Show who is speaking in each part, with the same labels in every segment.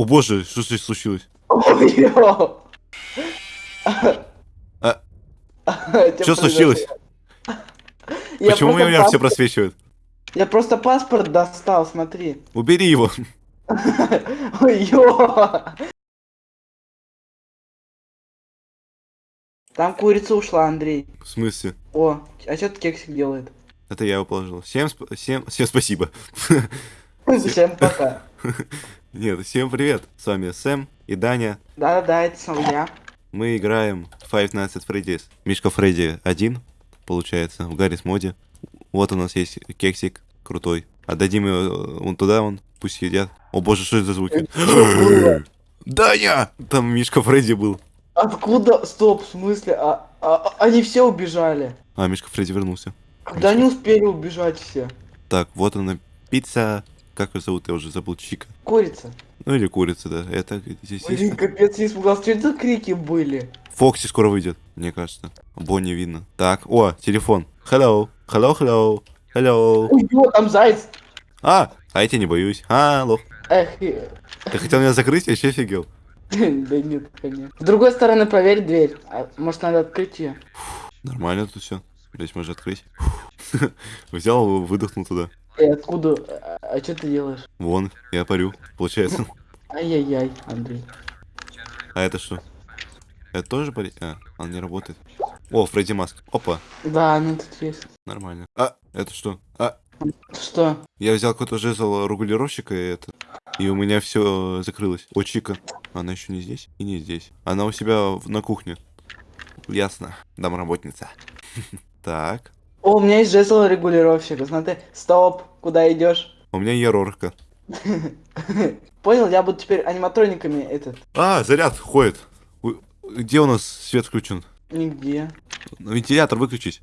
Speaker 1: О боже, что здесь случилось? Что случилось? Почему у меня все просвечивает?
Speaker 2: Я просто паспорт достал, смотри.
Speaker 1: Убери его.
Speaker 2: Там курица ушла, Андрей.
Speaker 1: В смысле?
Speaker 2: О, а что ты кексик делает?
Speaker 1: Это я его положил. Всем, сп- всем, всем спасибо.
Speaker 2: Всем пока.
Speaker 1: Нет, всем привет. С вами Сэм и Даня.
Speaker 2: Да-да-да, это сам я.
Speaker 1: Мы играем Five Nights at Freddy's. Мишка Фредди один, получается, в Гаррис моде. Вот у нас есть кексик крутой. Отдадим его э, вон туда, он пусть едят. О боже, что это за звуки? Даня! Там Мишка Фредди был.
Speaker 2: Откуда? Стоп, в смысле? А, а- они все убежали.
Speaker 1: А, Мишка Фредди вернулся.
Speaker 2: Когда они успели убежать все?
Speaker 1: Так, вот она, пицца. Как ее зовут? Я уже забыл. Чика.
Speaker 2: Курица.
Speaker 1: Ну или курица, да. Это здесь
Speaker 2: Блин,
Speaker 1: есть.
Speaker 2: капец, я испугался. Что это крики были?
Speaker 1: Фокси скоро выйдет, мне кажется. Бонни видно. Так, о, телефон. Hello. Hello, hello. Hello.
Speaker 2: Ой, ё, там заяц.
Speaker 1: А, а я тебя не боюсь. Алло.
Speaker 2: Эх,
Speaker 1: Ты хотел меня закрыть, я еще офигел.
Speaker 2: да нет, конечно. С другой стороны, проверь дверь. А, может, надо открыть ее?
Speaker 1: Нормально тут все. Здесь можно открыть. Взял, выдохнул туда.
Speaker 2: И откуда? А, что ты делаешь?
Speaker 1: Вон, я парю, получается.
Speaker 2: Ай-яй-яй, Андрей.
Speaker 1: А это что? Это тоже пари? А, он не работает. О, Фредди Маск. Опа,
Speaker 2: Да, ну тут есть.
Speaker 1: нормально. А, это что? А,
Speaker 2: Что?
Speaker 1: я взял какой-то жезл регулировщика и это. И у меня все закрылось. О, Чика. Она еще не здесь и не здесь. Она у себя на кухне. Ясно. Домработница. Так.
Speaker 2: О, у меня есть жезл регулировщика. Смотри, стоп, куда идешь?
Speaker 1: У меня ерорка.
Speaker 2: Понял, я буду теперь аниматрониками этот.
Speaker 1: А, заряд ходит. Где у нас свет включен?
Speaker 2: Нигде.
Speaker 1: Вентилятор выключить.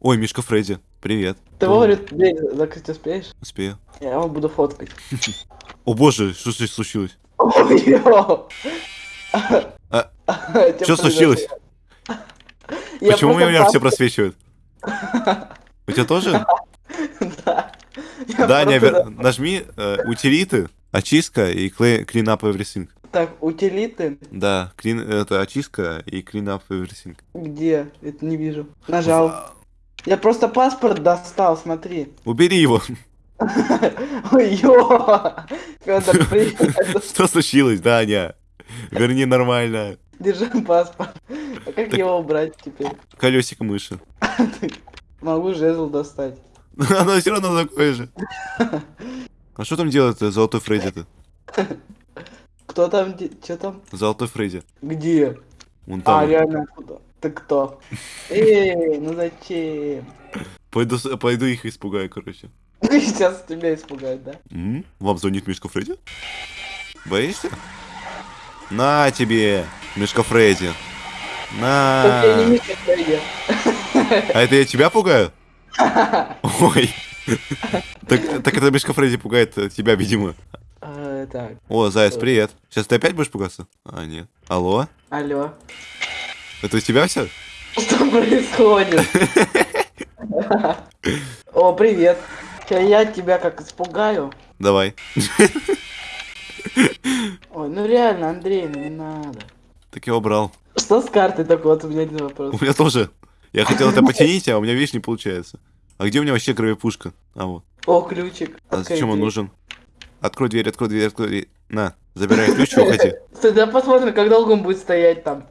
Speaker 1: Ой, Мишка Фредди. Привет.
Speaker 2: Ты вовремя дверь закрыть успеешь?
Speaker 1: Успею.
Speaker 2: Я его буду фоткать.
Speaker 1: О боже, что здесь случилось? А, Что случилось? Почему у меня все просвечивает? У тебя тоже?
Speaker 2: Да. Я
Speaker 1: Да, не,
Speaker 2: просто-
Speaker 1: обер- нажми э, утилиты, очистка и clean clean up everything.
Speaker 2: Так, утилиты?
Speaker 1: Да, clean, это очистка и clean up everything.
Speaker 2: Где? Это не вижу. Нажал. Я просто паспорт достал, смотри.
Speaker 1: Убери его.
Speaker 2: Привет.
Speaker 1: Что случилось, Даня? Верни нормально.
Speaker 2: Держи паспорт. А как
Speaker 1: Так-
Speaker 2: его убрать теперь?
Speaker 1: Колесико мыши.
Speaker 2: Могу жезл достать.
Speaker 1: Оно все равно такое же. А что там делает золотой Фредди-то?
Speaker 2: Кто там? Что там?
Speaker 1: Золотой Фредди.
Speaker 2: Где?
Speaker 1: Вон
Speaker 2: А,
Speaker 1: там.
Speaker 2: реально, куда? Ты кто? Эй, ну зачем?
Speaker 1: Пойду, пойду их испугаю, короче.
Speaker 2: Сейчас тебя испугают, да?
Speaker 1: Вам звонит Мишка Фредди? Боишься? На тебе, Мишка Фредди.
Speaker 2: Не
Speaker 1: На.
Speaker 2: Фредди.
Speaker 1: А это я тебя пугаю? Ой. Так, так это Мишка Фредди пугает тебя, видимо.
Speaker 2: А, Так,
Speaker 1: О, Заяц, привет. Сейчас ты опять будешь пугаться? А, нет. Алло?
Speaker 2: алло.
Speaker 1: Это у тебя все?
Speaker 2: Что происходит? О, привет. Я тебя как испугаю.
Speaker 1: Давай.
Speaker 2: Ой, ну реально, Андрей, ну не надо.
Speaker 1: Так я убрал.
Speaker 2: Что с картой такой? Вот у меня один вопрос.
Speaker 1: У меня тоже. Я хотел это потянить, а у меня, видишь, не получается. А где у меня вообще кровопушка? А вот.
Speaker 2: О, ключик.
Speaker 1: А
Speaker 2: Открой
Speaker 1: зачем он
Speaker 2: дверь.
Speaker 1: нужен? Открой дверь, открой дверь, открой дверь. На, забирай ключ уходи.
Speaker 2: Стой, да посмотрим, как долго он будет стоять там.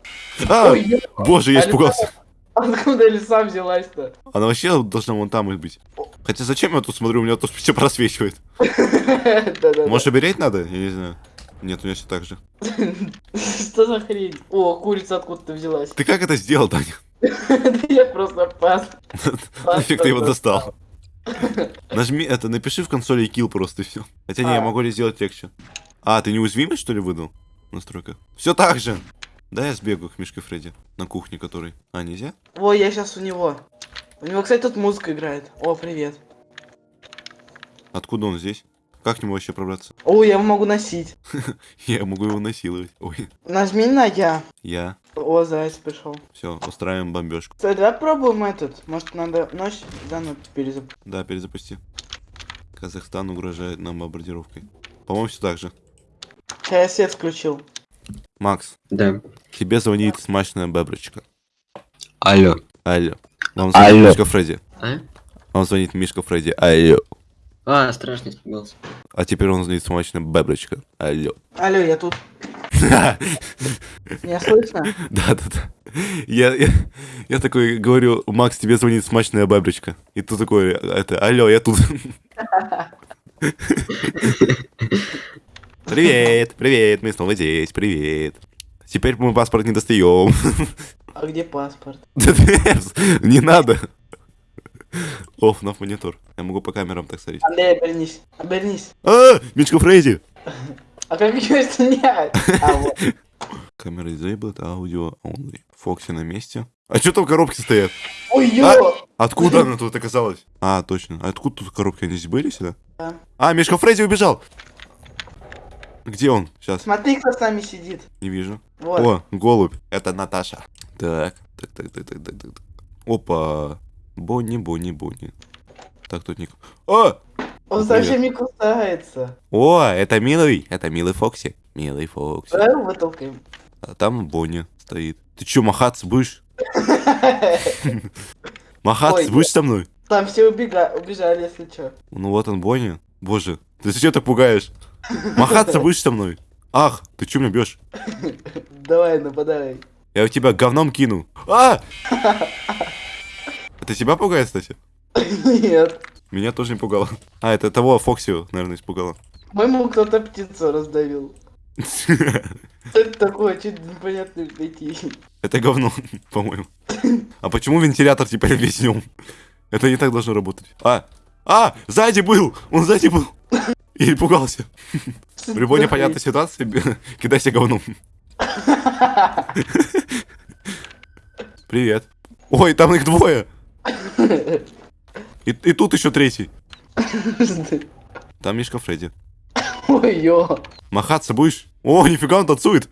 Speaker 1: А,
Speaker 2: Ой,
Speaker 1: боже, я
Speaker 2: а
Speaker 1: испугался.
Speaker 2: Откуда лиса взялась-то?
Speaker 1: Она вообще должна вон там и быть. Хотя зачем я тут смотрю, у меня тут все просвечивает. Может, уберечь надо? Я не знаю. Нет, у меня все так же.
Speaker 2: Что за хрень? О, курица откуда-то взялась.
Speaker 1: Ты как это сделал, Даня?
Speaker 2: Я просто пас.
Speaker 1: Нафиг ты его достал? Нажми это, напиши в консоли kill просто и все. Хотя не, я
Speaker 2: А.
Speaker 1: могу ли сделать легче. А, ты неуязвимый, что ли, выдал? Настройка. Все так же. Да, я сбегаю к Мишке Фредди. На кухне который. А, нельзя?
Speaker 2: Ой, я сейчас у него. У него, кстати, тут музыка играет. О, привет.
Speaker 1: Откуда он здесь? Как к нему вообще пробраться?
Speaker 2: О, я его могу носить.
Speaker 1: Я могу его насиловать. Ой,
Speaker 2: Нажми на я.
Speaker 1: я.
Speaker 2: О, заяц пришел.
Speaker 1: Все, устраиваем бомбежку.
Speaker 2: Стой, давай пробуем этот. Может, надо ночь заново перезапустить.
Speaker 1: Да, перезапусти. Казахстан угрожает нам бомбардировкой. По-моему, все так же.
Speaker 2: Я свет включил.
Speaker 1: Макс,
Speaker 3: Да.
Speaker 1: тебе звонит смачная беброчка.
Speaker 3: Алло.
Speaker 1: Алло. Вам звонит
Speaker 3: Алло.
Speaker 1: Мишка Фредди.
Speaker 3: А?
Speaker 1: Вам звонит Мишка Фредди. Алло.
Speaker 3: А, страшно испугался.
Speaker 1: А теперь он звонит смачная беброчка. Алло.
Speaker 2: Алло, я тут.
Speaker 1: Да,
Speaker 2: Меня слышно?
Speaker 1: да, да. Я, я, я такой говорю, Макс, тебе звонит смачная бабочка. И ты такой, это, алло, я тут. Привет, привет, мы снова здесь, привет. Теперь мы паспорт не достаем.
Speaker 2: А где паспорт?
Speaker 1: Не надо. Оф, на монитор. Я могу по камерам так смотреть.
Speaker 2: Андрей, обернись. Обернись.
Speaker 1: А, Мичка Фрейзи.
Speaker 2: А как ее снять? А.
Speaker 1: Камера disabled, аудио only. Фокси на месте. А что там коробки стоят?
Speaker 2: Ой, ё!
Speaker 1: Откуда она тут оказалась? А, точно. А откуда тут коробки? Они здесь были сюда?
Speaker 2: Да.
Speaker 1: А, Мишка Фредди убежал! Где он? Сейчас,
Speaker 2: Смотри, кто с нами сидит.
Speaker 1: не вижу.
Speaker 2: Вот.
Speaker 1: О, голубь. Это Наташа. Так, так, так, так, так, так, так. так. Опа. Бонни, Бонни, Бонни. Так, тут ник. О!
Speaker 2: Он совсем не кусается.
Speaker 1: О, это милый. Это милый Фокси. Милый Фокси.
Speaker 2: Давай его вытолкаем.
Speaker 1: А там Бонни стоит. Ты чё, махаться будешь? Махаться будешь со мной?
Speaker 2: Там все убежали, если что.
Speaker 1: Ну вот он, Бонни. Боже, ты зачем так пугаешь? Махаться будешь со мной? Ах, ты чё меня бьешь?
Speaker 2: Давай, нападай.
Speaker 1: Я у тебя говном кину. А! Это тебя пугает, кстати?
Speaker 2: Нет.
Speaker 1: Меня тоже не пугало. А, это того Фоксио, наверное, испугало.
Speaker 2: По-моему, кто-то птицу раздавил. Что это такое? Чуть непонятно найти.
Speaker 1: Это говно, по-моему. А почему вентилятор теперь весь днем? Это не так должно работать. А! А! Сзади был! Он сзади был! И пугался. В любой непонятной ситуации кидайся говном. Привет. Ой, там их двое. И, и тут еще третий. Там Мишка Фредди.
Speaker 2: Ой, ё.
Speaker 1: Махаться будешь? О, нифига он танцует.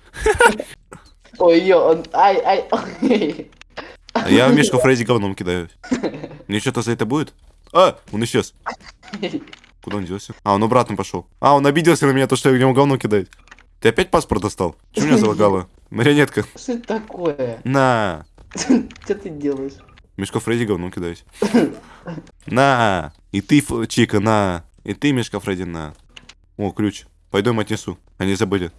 Speaker 2: Ой, ё, он... Ай, ай, ой.
Speaker 1: А я в Мишку Фредди говном кидаю. Мне что-то за это будет? А, он исчез. Куда он делся? А, он обратно пошел. А, он обиделся на меня, то, что я него говно кидаю. Ты опять паспорт достал? Что меня залагало? Марионетка.
Speaker 2: Что это такое?
Speaker 1: На.
Speaker 2: Что ты делаешь?
Speaker 1: Мишка Фредди говном кидаюсь. На. И ты, Чика, на. И ты, Мишка Фредди, на. О, ключ. Пойду им отнесу. Они забыли.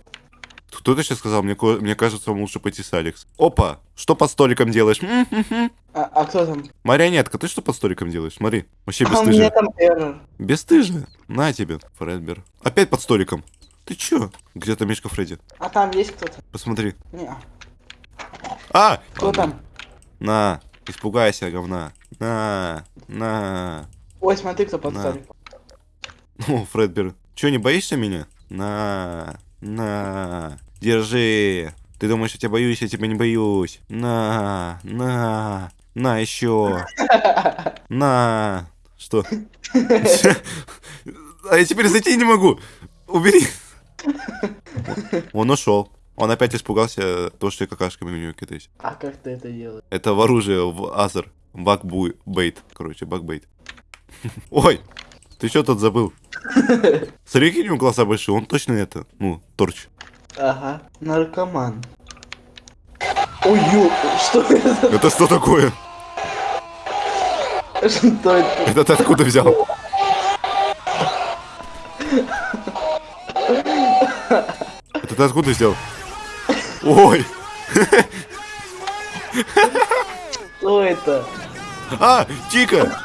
Speaker 1: Кто-то сейчас сказал, мне, мне кажется, вам лучше пойти с Алекс. Опа! Что под столиком делаешь?
Speaker 2: А, а кто там?
Speaker 1: Марионетка, ты что под столиком делаешь? Смотри, вообще
Speaker 2: А у меня там эррор.
Speaker 1: Бесстыжая. На тебе, Фредбер. Опять под столиком. Ты чё? Где-то Мишка Фредди.
Speaker 2: А там есть кто-то?
Speaker 1: Посмотри.
Speaker 2: Не.
Speaker 1: А!
Speaker 2: Кто
Speaker 1: Ладно.
Speaker 2: там?
Speaker 1: На. Испугайся, говна. На. На.
Speaker 2: Ой, смотри, кто под
Speaker 1: На.
Speaker 2: столик.
Speaker 1: О, Фредбер. Чё, не боишься меня? На. На. Держи. Ты думаешь, я тебя боюсь, я тебя не боюсь. На. На. На еще. На. Что? А я теперь зайти не могу. Убери. Он ушел. Он опять испугался то, что я какашками у него кидаюсь.
Speaker 2: А как ты это делаешь?
Speaker 1: Это в оружие, в Азер. Бакбуй, бейт. Короче, бакбейт. Ой, ты что тут забыл? Смотри, какие у него глаза большие, он точно это, ну, торч.
Speaker 2: Ага. Наркоман. Ой, ё, что это?
Speaker 1: Это что такое?
Speaker 2: Что это?
Speaker 1: Это ты откуда взял? Это ты откуда взял? Ой,
Speaker 2: Что это?
Speaker 1: а, Чика!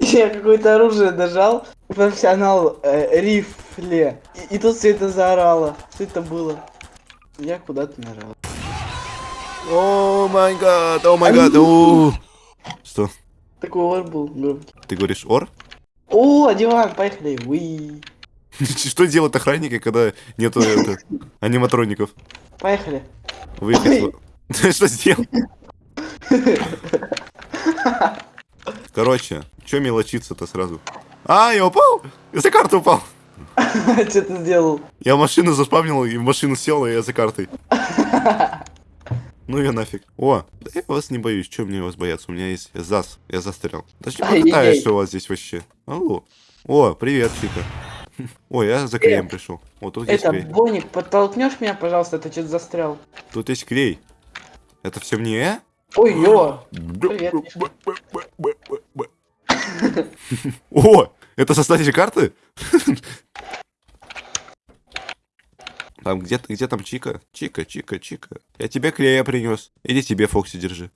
Speaker 2: Я какое-то оружие нажал. Профессионал э, рифле. И, и тут все это заорало. Что это было? Я куда-то нажал.
Speaker 1: О май гад, о май гад, о. Что,
Speaker 2: Такой ор был громкий.
Speaker 1: ты говоришь ор?
Speaker 2: О, диван, поехали. Уи.
Speaker 1: Что делают охранники, когда нету это, аниматроников?
Speaker 2: Поехали.
Speaker 1: Выехать. Ты что сделал? Короче, чё мелочиться-то сразу? А, я упал! Я за карту упал!
Speaker 2: Что ты сделал?
Speaker 1: Я машину заспавнил, и в машину сел, и я за картой. Ну я нафиг. О, да я вас не боюсь, чё мне вас бояться? У меня есть ЗАС, я застрял. Даже не
Speaker 2: Ай-яй-яй.
Speaker 1: покатаюсь, что у вас здесь вообще. Алло. О, привет, Чика. Ой, я за клеем пришел. Вот тут есть
Speaker 2: Это,
Speaker 1: клей.
Speaker 2: Боник, подтолкнешь меня, пожалуйста, ты что-то застрял.
Speaker 1: Тут есть клей. Это все мне?
Speaker 2: Ой, ё. Привет.
Speaker 1: О, это составитель карты? Там где, где там Чика? Чика, Чика, Чика. Я тебе клея принес. Иди тебе, Фокси, держи.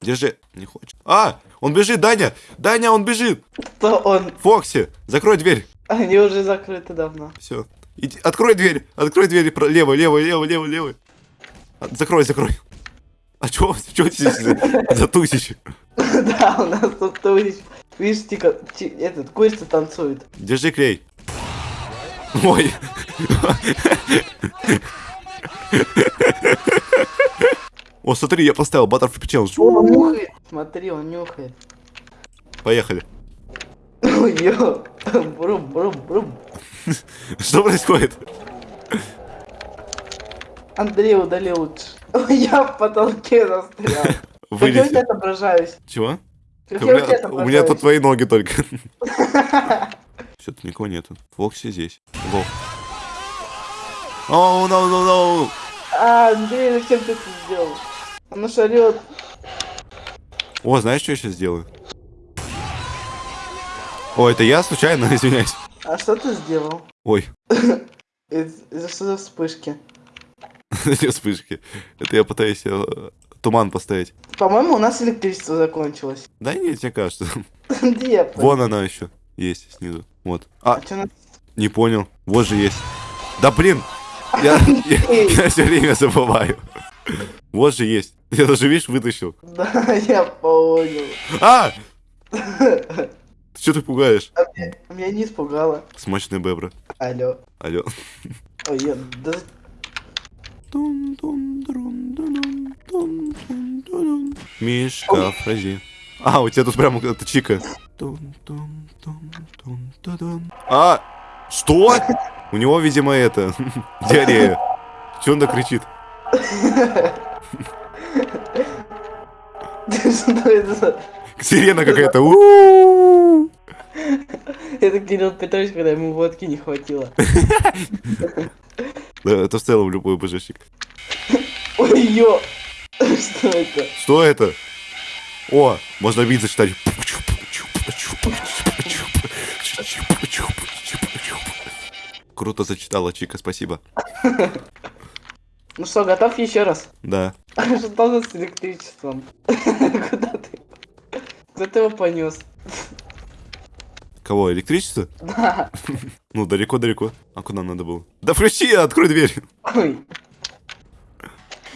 Speaker 1: Держи. Не хочет. А, он бежит, Даня! Даня, он бежит!
Speaker 2: Кто он?
Speaker 1: Фокси, закрой дверь.
Speaker 2: Они уже закрыты давно.
Speaker 1: Все. Иди, открой дверь. Открой дверь. Лево, лево, лево, лево, лево. А, Закрой, закрой. А чё, чё здесь за, за тусич?
Speaker 2: Да, у нас тут товарищ. Видишь, тика, ти- этот, курица танцует.
Speaker 1: Держи клей. Ой. О, смотри, я поставил Butterfly Challenge.
Speaker 2: О, он нюхает. Смотри, он нюхает.
Speaker 1: Поехали.
Speaker 2: Ой, ё. Брум, брум, брум.
Speaker 1: Что происходит?
Speaker 2: Андрей удалил лучше. Я в потолке застрял. Как я у тебя отображаюсь?
Speaker 1: Чего?
Speaker 2: Как
Speaker 1: У
Speaker 2: я у
Speaker 1: меня, меня тут твои ноги только. Что-то никого нету. Фокси здесь. Во. О, no, no, no.
Speaker 2: А, Андрей, зачем ты это сделал? Он орёт.
Speaker 1: О, знаешь, что я сейчас сделаю? О, это я случайно, извиняюсь.
Speaker 2: А что ты сделал?
Speaker 1: Ой,
Speaker 2: Из- Из-за что за вспышки?
Speaker 1: эти вспышки. Это я пытаюсь э, туман поставить.
Speaker 2: По-моему, у нас электричество закончилось.
Speaker 1: Да нет, мне кажется.
Speaker 2: Где?
Speaker 1: Вон она еще есть снизу. Вот. А,
Speaker 2: А
Speaker 1: не понял. Вот же есть. Да блин! Я, я, все время забываю. Вот же есть. Я даже, видишь, вытащил.
Speaker 2: Да, я понял.
Speaker 1: А! Что ты пугаешь?
Speaker 2: Меня не испугало.
Speaker 1: Смачные бебры.
Speaker 2: Алло.
Speaker 1: Алло.
Speaker 2: Ой, я... Да...
Speaker 1: Мишка, фрази. А, у тебя тут прям это чика. А, что? У него, видимо, это, диарея. Че он так кричит? Сирена какая-то.
Speaker 2: Это Кирилл Петрович, когда ему водки не хватило.
Speaker 1: Да, это в целом любой божечек.
Speaker 2: Ой, ё! Что это?
Speaker 1: Что это? О, можно бит зачитать. Круто зачитала, Чика, спасибо.
Speaker 2: Ну что, готов еще раз?
Speaker 1: Да.
Speaker 2: Что с электричеством? Куда ты? Куда ты его понес?
Speaker 1: Кого, электричество?
Speaker 2: Да.
Speaker 1: Ну, далеко-далеко. А куда надо было? Да включи, открой дверь.
Speaker 2: Ой.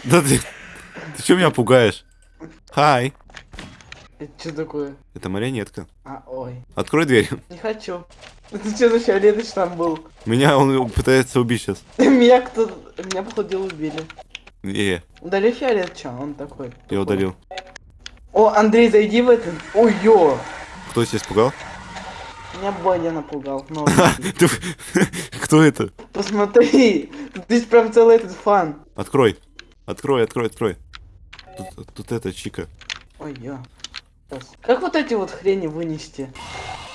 Speaker 1: Да ты... Ты что меня пугаешь? Хай.
Speaker 2: Это что такое?
Speaker 1: Это марионетка.
Speaker 2: А, ой.
Speaker 1: Открой дверь.
Speaker 2: Не хочу. Это что за фиолетовый там был?
Speaker 1: Меня он пытается убить сейчас.
Speaker 2: Меня кто... Меня, походу, убили.
Speaker 1: Не,
Speaker 2: Удали фиолет, чё? Он такой.
Speaker 1: я удалил.
Speaker 2: О, Андрей, зайди в это. Ой, ё.
Speaker 1: Кто тебя испугал?
Speaker 2: Меня Бодя напугал.
Speaker 1: Кто это?
Speaker 2: Посмотри. Есть прям целый этот фан.
Speaker 1: Открой. Открой, открой, открой. Тут, тут это, Чика.
Speaker 2: Ой. Щас. Как вот эти вот хрени вынести?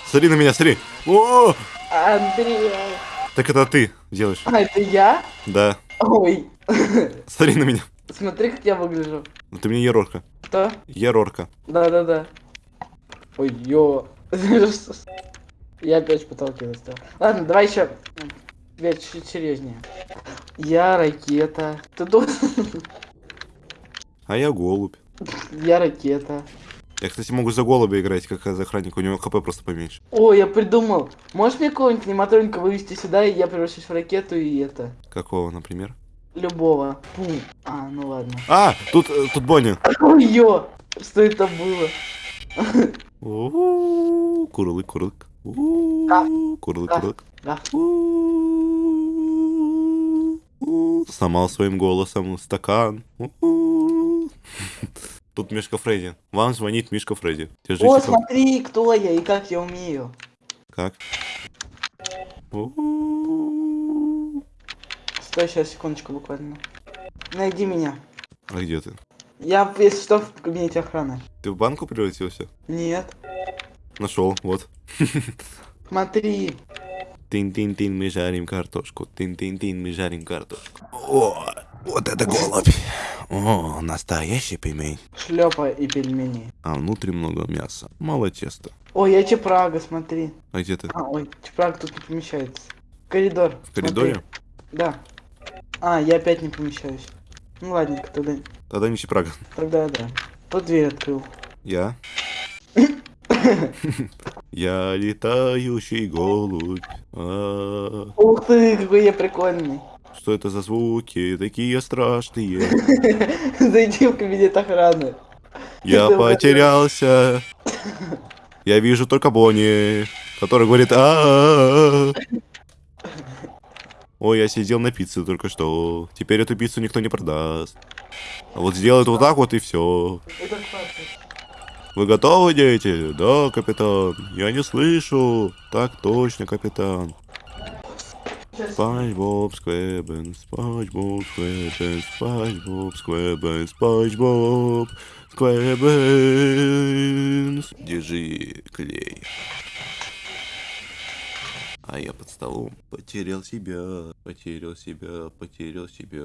Speaker 1: Смотри на меня, смотри. О,
Speaker 2: Андрей.
Speaker 1: так это ты делаешь.
Speaker 2: А, это я?
Speaker 1: Да.
Speaker 2: Ой.
Speaker 1: Смотри на меня.
Speaker 2: Смотри, как я выгляжу.
Speaker 1: Ну, Ты мне Ерорка.
Speaker 2: Что?
Speaker 1: Ерорка.
Speaker 2: Да-да-да. Ой, ё. Я опять в потолке застрял. Ладно, давай еще. Теперь чуть серьезнее. Я ракета. Ты должен...
Speaker 1: А я голубь.
Speaker 2: Я ракета.
Speaker 1: Я, кстати, могу за голубя играть, как за охранника. У него хп просто поменьше.
Speaker 2: О, я придумал. Можешь мне какого-нибудь аниматроника вывести сюда, и я превращусь в ракету и это.
Speaker 1: Какого, например?
Speaker 2: Любого. Пум. А, ну ладно.
Speaker 1: А, тут, э, тут Бонни.
Speaker 2: Ё. Что это было?
Speaker 1: Курлык, курлык. Курлык, курлык. Сломал своим голосом стакан. Тут Мишка Фредди. Вам звонит Мишка Фредди. Держите.
Speaker 2: О, смотри, кто я и как я умею.
Speaker 1: Как?
Speaker 2: Стой, сейчас, секундочку буквально. Найди меня.
Speaker 1: А где ты?
Speaker 2: Я, если что, в кабинете охраны.
Speaker 1: Ты в банку превратился?
Speaker 2: Нет.
Speaker 1: Нашел, вот.
Speaker 2: Смотри.
Speaker 1: Тин-тин-тин, мы жарим картошку. Тин-тин-тин, мы жарим картошку. О, вот это голубь. О, настоящий пельмень.
Speaker 2: Шлепа и пельмени.
Speaker 1: А внутри много мяса. Мало теста.
Speaker 2: Ой, я Чепрага, смотри.
Speaker 1: А где ты?
Speaker 2: А, ой, Чепрага тут не помещается. Коридор.
Speaker 1: В коридоре?
Speaker 2: Да. А, я опять не помещаюсь. Ну ладненько, тогда,
Speaker 1: Тогда не Чепрага.
Speaker 2: тогда да. Вот дверь открыл.
Speaker 1: Я? Я летающий голубь. А,
Speaker 2: Ух ты, какой я прикольный.
Speaker 1: Что это за звуки? Такие страшные.
Speaker 2: Зайди в кабинет охраны.
Speaker 1: Я потерялся. Я вижу только Бонни, который говорит а Ой, я сидел на пицце только что. Теперь эту пиццу никто не продаст. А вот сделают вот так вот и все. Вы готовы, дети? Да, капитан. Я не слышу. Так точно, капитан. Боб Сквебен, Спанч Боб Сквебен, Спанч Боб Сквебен. Держи клей. А я под столом потерял себя, потерял себя, потерял себя.